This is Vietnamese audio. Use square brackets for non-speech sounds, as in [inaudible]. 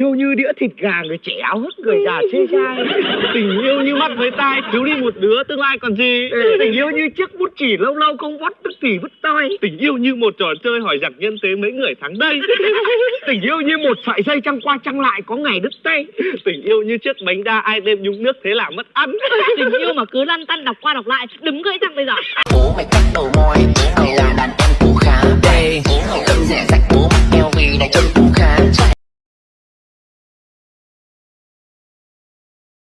Yêu như đĩa thịt gà người trẻ áo hức người già chê trai Tình yêu như mắt với tai thiếu đi một đứa tương lai còn gì. Ừ. Tình yêu như chiếc bút chỉ lâu lâu không vót tức thì vứt toi Tình yêu như một trò chơi hỏi giặc nhân tế mấy người thắng đây. [laughs] Tình yêu như một sợi dây trăng qua trăng lại có ngày đứt tay. Tình yêu như chiếc bánh đa ai đêm nhúng nước thế là mất ăn. [laughs] Tình yêu mà cứ lăn tăn đọc qua đọc lại đứng gãy răng bây giờ. Bố mày cắt đầu môi, mày là đàn em của khá Bố mày cấm rẻ rách bố mắc eo vì đã chân